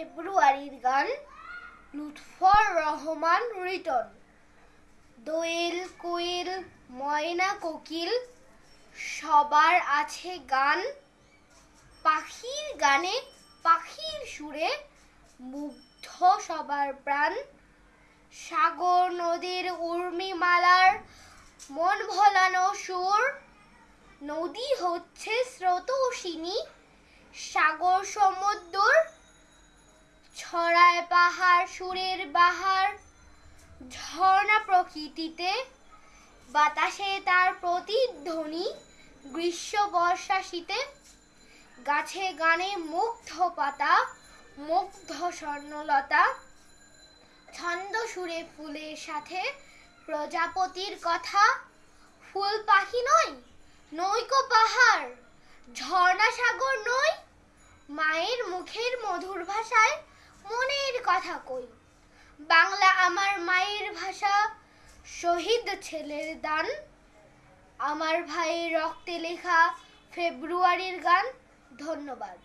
ফেব্রুয়ারির গান লুৎফর রহমান রিটন। দোয়েল কোয়েল ময়না, কোকিল, সবার আছে গান। পাখির গানে, পাখির সুরে মুগ্ধ সবার প্রাণ। সাগর নদীর উর্মিমালার মন ভোলানো সুর। নদী হচ্ছে স্রোতসিনী সাগর সমুদ্র পাহাড়, সুরের বাহার, ঝর্ণা প্রকৃতিতে, বাতাসে তার প্রতিধ্বনি, গ্রীষ্ম বর্ষা শীতে গাছে গানে মুগ্ধ পাতা, মুগ্ধ স্বর্ণলতা, ছন্দ সুরে ফুলের সাথে প্রজাপতির কথা, ফুল পাখি নয় নৈকো পাহাড়, ঝর্ণা সাগর নয় মায়ের মুখের মধুর ভাষায় মনের কথা কই। বাংলা আমার মায়ের ভাষা, শহীদ ছেলের দান। আমার ভাইয়ের রক্তে লেখা ফেব্রুয়ারির গান, ধন্যবাদ।